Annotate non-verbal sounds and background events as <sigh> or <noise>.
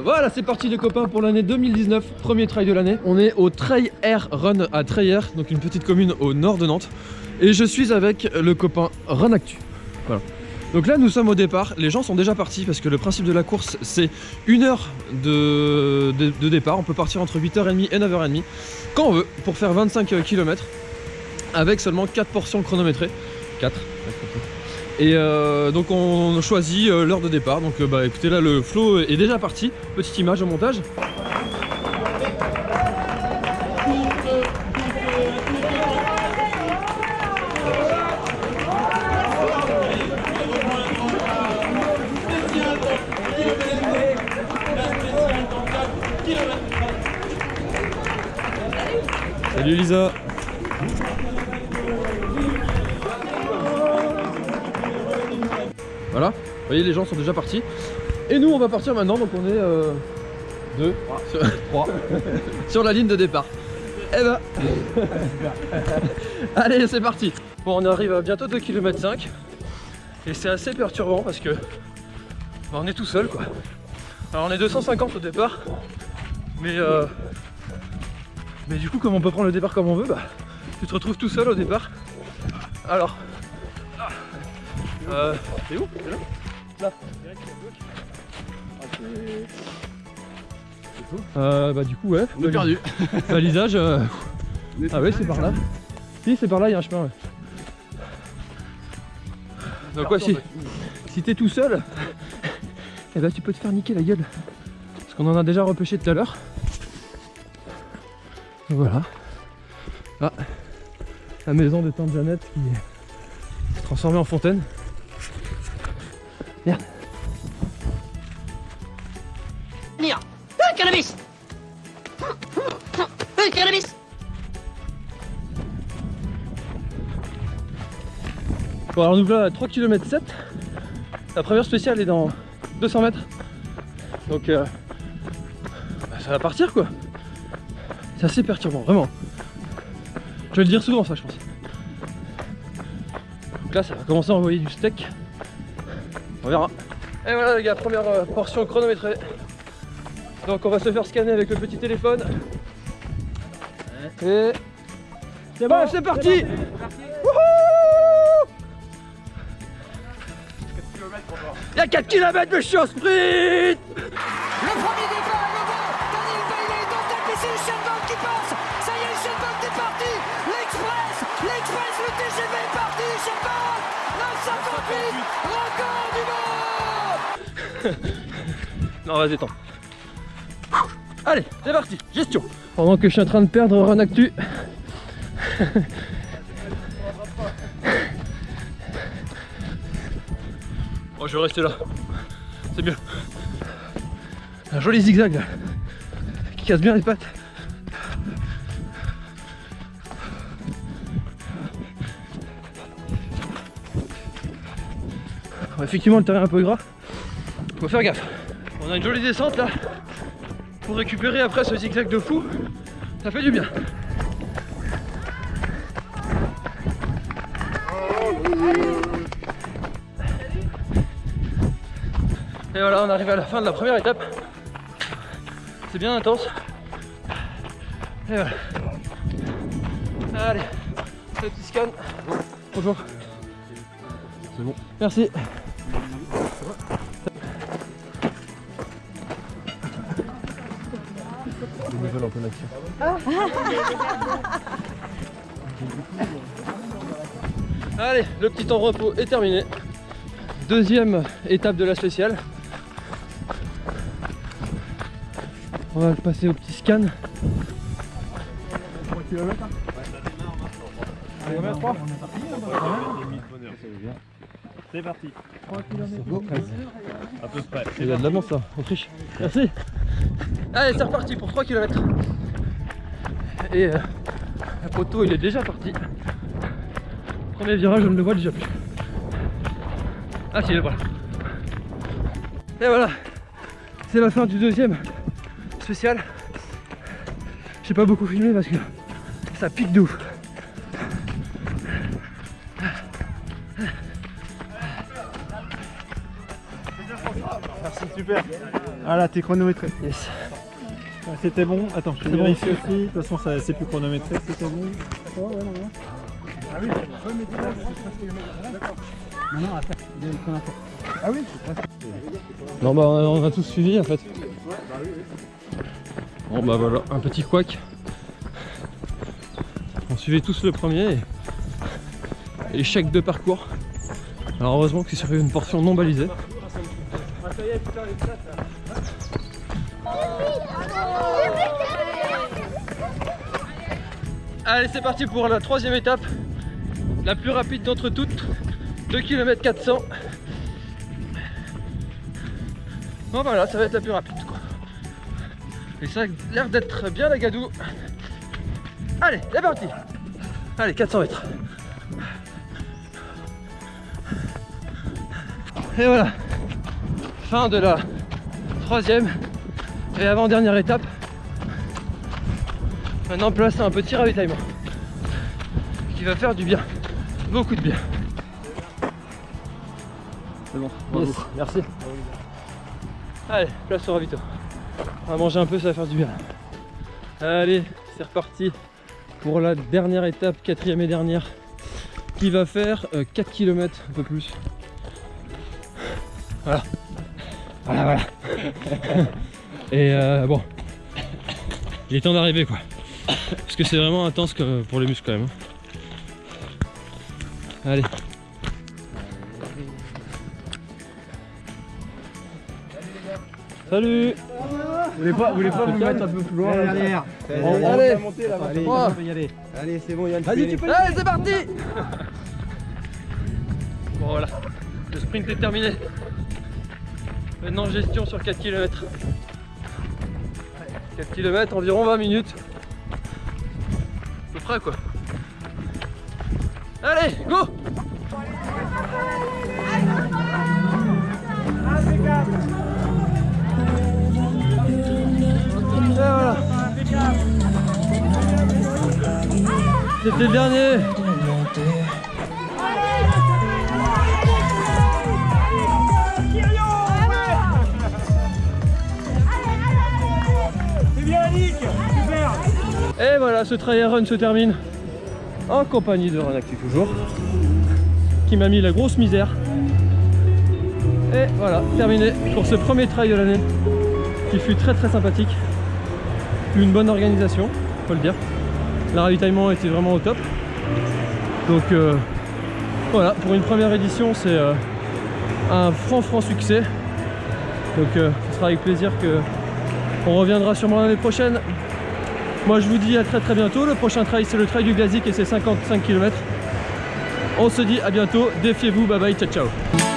Voilà, c'est parti les copains pour l'année 2019, premier trail de l'année. On est au Trail Air Run à Treyer, donc une petite commune au nord de Nantes. Et je suis avec le copain Run Actu. Voilà. Donc là nous sommes au départ, les gens sont déjà partis parce que le principe de la course c'est une heure de départ, on peut partir entre 8h30 et 9h30 quand on veut pour faire 25 km avec seulement 4 portions chronométrées. 4 et euh, donc on choisit euh, l'heure de départ. Donc euh, bah écoutez là le flow est déjà parti. Petite image au montage. Salut Lisa Voilà, vous voyez les gens sont déjà partis. Et nous on va partir maintenant, donc on est euh, deux, sur, trois, <laughs> sur la ligne de départ. Eh ben <laughs> Allez c'est parti Bon on arrive à bientôt 2 km 5 et c'est assez perturbant parce que bah, on est tout seul quoi. Alors on est 250 au départ mais euh, mais du coup comme on peut prendre le départ comme on veut bah tu te retrouves tout seul au départ. Alors euh, c'est où C'est là Là. Euh, bah du coup ouais. On est perdu. <laughs> <laughs> Balisage. euh, Ah ouais c'est par là. Si c'est par là il y a un chemin ouais. Donc ouais si, si t'es tout seul, eh ben tu peux te faire niquer la gueule. Parce qu'on en a déjà repêché tout à l'heure. Voilà. Ah, la maison de tante Jeannette qui est transformée en fontaine. Merde. Venir. Un cannabis. Un cannabis. Bon alors nous voilà à 3 km 7 La première spéciale est dans 200 mètres. Donc euh, bah, ça va partir quoi. C'est assez perturbant vraiment. Je vais le dire souvent ça je pense. Donc là ça va commencer à envoyer du steak On verra. Et voilà les gars première euh, portion chronométrée. Donc on va se faire scanner avec le petit téléphone. Et c'est bon c'est parti. Il y a 4 km suis au sprint. Le premier départ est bon Daniel Bailey est en tête et c'est Usain Bolt qui passe. Ça y est, Usain Bolt est parti. L'Express L'Express, le TGV est parti Usain Bolt. 958 Record du monde Non vas-y attends. Allez c'est parti gestion. Pendant que je suis en train de perdre Run Actu. Bon je vais rester là. C'est mieux. Un joli zigzag là. Qui casse bien les pattes Effectivement le terrain est un peu gras. Faut faire gaffe. On a une jolie descente là Pour récupérer après ce zigzag de fou. Ça fait du bien. Et voilà on arrive à la fin de la première étape. C'est bien intense. Et voilà. Allez Le petit scan. Bonjour. C'est bon. Merci action. Allez, le petit temps de repos est terminé. Deuxième étape de la spéciale. On va passer au petit scan. C'est parti. À peu près. Il y a de l'avance là, Autriche. Merci. Allez, c'est reparti pour 3 km. Et euh, le poteau il est déjà parti. Premier virage, je ne le vois déjà plus. Ah si, est voilà. Et voilà, c'est la fin du deuxième spécial. J'ai pas beaucoup filmé parce que ça pique de ouf. Merci, super. super. Ah là, t'es chronométré. Yes. Ah, C'était bon. Attends, je C'est bon. vérifie aussi. De toute façon, ça c'est plus chronométré. C'était bon. Oh, ouais, non, non. Ah oui, Ah oui, Non bah on a tous suivi en fait. Bon bah voilà, un petit couac. On suivait tous le premier et échec de parcours. Alors heureusement que c'est sur une portion non balisée. Allez c'est parti pour la troisième étape. La plus rapide d'entre toutes. 2 km 400. Bon voilà, ça va être la plus rapide quoi. Et ça a l'air d'être bien la gadou. Allez, c'est parti Allez, 400 mètres. Et voilà, fin de la troisième et avant-dernière étape. Maintenant place à un petit ravitaillement qui va faire du bien, beaucoup de bien. C'est bon, merci. Allez, place au ravito. On va manger un peu, ça va faire du bien. Allez, c'est reparti pour la dernière étape, quatrième et dernière, qui va faire euh, 4 km, un peu plus. Voilà. Voilà, voilà. <laughs> et euh, bon, il est temps d'arriver quoi. Parce que c'est vraiment intense que- pour les muscles quand même. hein. Allez. Salut Vous voulez pas, vous voulez pas vous mettre un peu plus loin là derrière. On- on Allez. va monter là. Allez, Trois. on peut y aller. Allez, c'est bon, Yann. Vas-y, tu peux y Allez, c'est parti Bon voilà, le sprint est terminé. Maintenant gestion sur 4 km. 4 km, environ 20 minutes. À peu quoi. Allez, go voilà. C'était le dernier voilà, ce trail run se termine en compagnie de Renactu toujours, qui m'a mis la grosse misère. Et voilà, terminé pour ce premier trail de l'année, qui fut très très sympathique. Une bonne organisation, faut le dire. Le ravitaillement était vraiment au top. Donc euh, voilà, pour une première édition, c'est euh, un franc franc succès. Donc euh, ce sera avec plaisir que on reviendra sûrement l'année prochaine. Moi je vous dis à très très bientôt. Le prochain trail c'est le trail du Glazik et c'est 55 km. On se dit à bientôt. Défiez-vous. Bye bye. Ciao ciao.